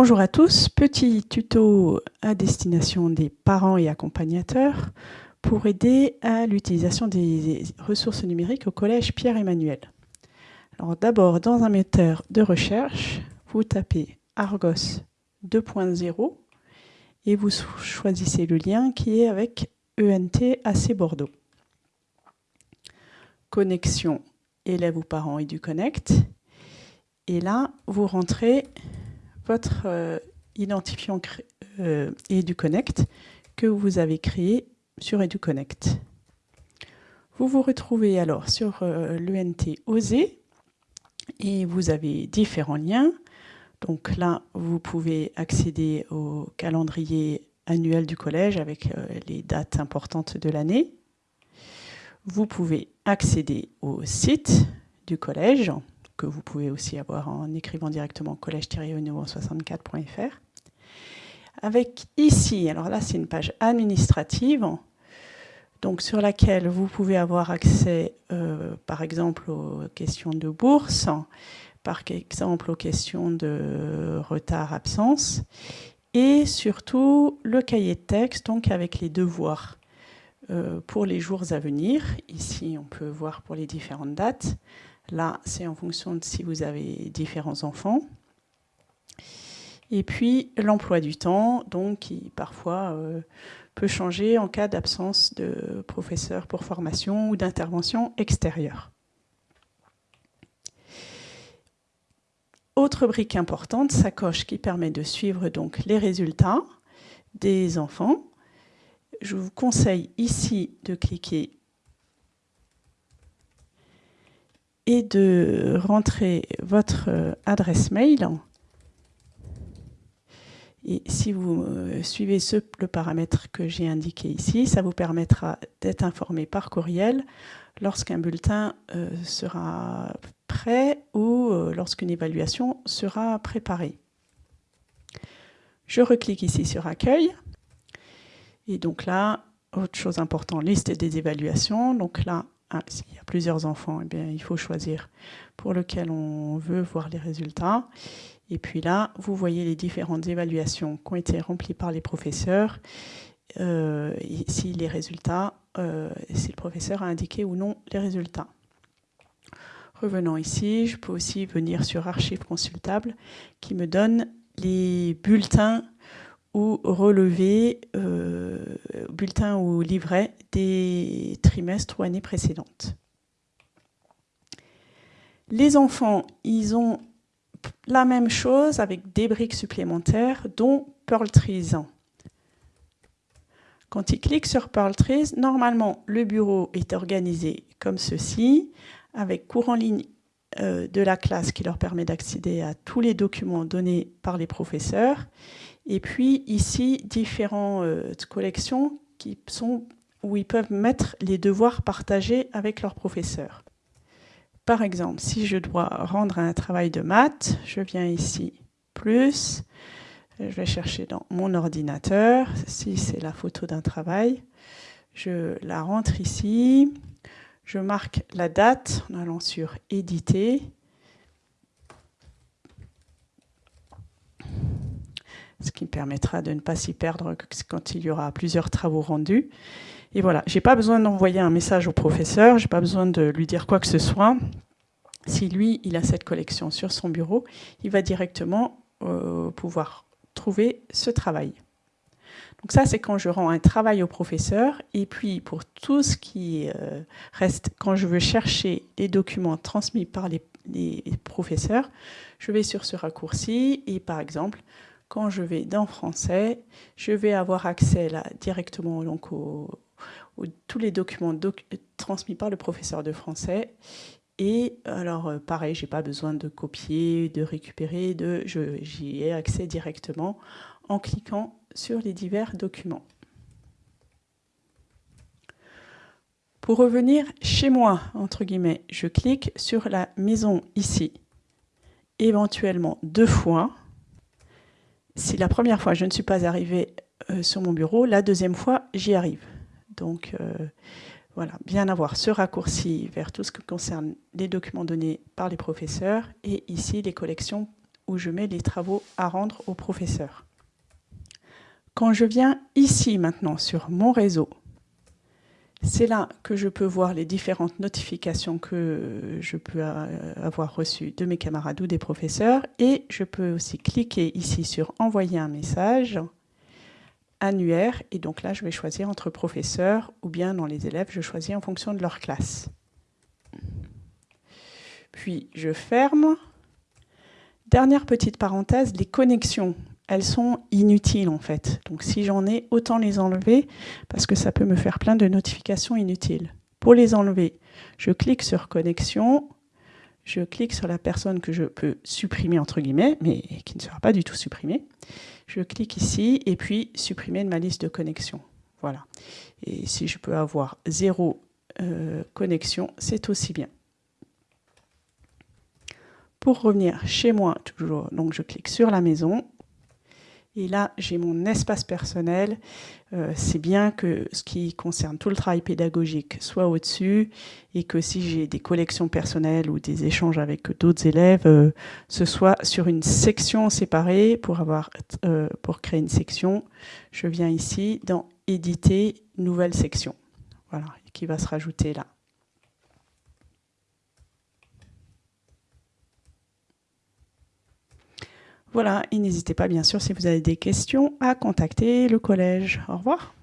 Bonjour à tous, petit tuto à destination des parents et accompagnateurs pour aider à l'utilisation des ressources numériques au collège Pierre-Emmanuel. Alors d'abord, dans un moteur de recherche, vous tapez Argos 2.0 et vous choisissez le lien qui est avec ENT AC Bordeaux. Connexion élèves ou parents EduConnect. Et là, vous rentrez votre euh, identifiant euh, EduConnect que vous avez créé sur EduConnect. Vous vous retrouvez alors sur euh, l'ENT OSE et vous avez différents liens. Donc là, vous pouvez accéder au calendrier annuel du collège avec les dates importantes de l'année. Vous pouvez accéder au site du collège, que vous pouvez aussi avoir en écrivant directement collège-64.fr. Avec ici, alors là c'est une page administrative, donc sur laquelle vous pouvez avoir accès euh, par exemple aux questions de bourse, par exemple aux questions de retard-absence, et surtout le cahier de texte, donc avec les devoirs euh, pour les jours à venir. Ici, on peut voir pour les différentes dates. Là, c'est en fonction de si vous avez différents enfants. Et puis, l'emploi du temps, donc, qui parfois euh, peut changer en cas d'absence de professeur pour formation ou d'intervention extérieure. Autre brique importante, sacoche qui permet de suivre donc les résultats des enfants. Je vous conseille ici de cliquer et de rentrer votre euh, adresse mail. Et si vous euh, suivez ce, le paramètre que j'ai indiqué ici, ça vous permettra d'être informé par courriel lorsqu'un bulletin euh, sera prêt ou lorsqu'une évaluation sera préparée. Je reclique ici sur Accueil. Et donc là, autre chose importante, liste des évaluations. Donc là, ah, s'il y a plusieurs enfants, eh bien, il faut choisir pour lequel on veut voir les résultats. Et puis là, vous voyez les différentes évaluations qui ont été remplies par les professeurs. Euh, si les résultats, euh, si le professeur a indiqué ou non les résultats. Revenons ici, je peux aussi venir sur Archives consultables qui me donne les bulletins relever euh, bulletin ou livret des trimestres ou années précédentes. Les enfants, ils ont la même chose avec des briques supplémentaires, dont Pearl Trees. Quand ils cliquent sur Pearl Trees, normalement, le bureau est organisé comme ceci, avec cours en ligne de la classe qui leur permet d'accéder à tous les documents donnés par les professeurs. Et puis ici, différentes euh, collections qui sont, où ils peuvent mettre les devoirs partagés avec leurs professeurs. Par exemple, si je dois rendre un travail de maths, je viens ici, plus, je vais chercher dans mon ordinateur, si c'est la photo d'un travail, je la rentre ici, je marque la date en allant sur éditer, ce qui me permettra de ne pas s'y perdre quand il y aura plusieurs travaux rendus. Et voilà, j'ai pas besoin d'envoyer un message au professeur, j'ai pas besoin de lui dire quoi que ce soit. Si lui, il a cette collection sur son bureau, il va directement euh, pouvoir trouver ce travail. Donc ça, c'est quand je rends un travail au professeur. Et puis, pour tout ce qui euh, reste, quand je veux chercher les documents transmis par les, professeurs, je vais sur ce raccourci et par exemple, quand je vais dans français, je vais avoir accès là directement donc, aux, tous les documents transmis par le professeur de français. Et alors, euh, pareil, j'ai pas besoin de copier, de récupérer, de, j'y ai accès directement en cliquant sur les divers documents. Pour revenir chez moi, entre guillemets, je clique sur la maison ici, éventuellement deux fois, si la première fois je ne suis pas arrivée euh, sur mon bureau, la deuxième fois j'y arrive. Donc euh, voilà, bien avoir ce raccourci vers tout ce qui concerne les documents donnés par les professeurs et ici les collections où je mets les travaux à rendre au professeur. Quand je viens ici maintenant sur mon réseau, c'est là que je peux voir les différentes notifications que je peux avoir reçues de mes camarades ou des professeurs et je peux aussi cliquer ici sur envoyer un message annuaire et donc là je vais choisir entre professeurs ou bien dans les élèves je choisis en fonction de leur classe. Puis je ferme. Dernière petite parenthèse, les connexions elles sont inutiles en fait. Donc si j'en ai, autant les enlever parce que ça peut me faire plein de notifications inutiles. Pour les enlever, je clique sur connexion, je clique sur la personne que je peux supprimer entre guillemets, mais qui ne sera pas du tout supprimée. Je clique ici et puis supprimer de ma liste de connexions. Voilà. Et si je peux avoir zéro euh, connexion, c'est aussi bien. Pour revenir chez moi, toujours, donc je clique sur la maison, et là, j'ai mon espace personnel. Euh, c'est bien que ce qui concerne tout le travail pédagogique soit au-dessus et que si j'ai des collections personnelles ou des échanges avec d'autres élèves, euh, ce soit sur une section séparée pour, avoir, euh, pour créer une section. Je viens ici dans « Éditer nouvelle section ». Voilà, qui va se rajouter là. Voilà, et n'hésitez pas bien sûr si vous avez des questions à contacter le collège. Au revoir.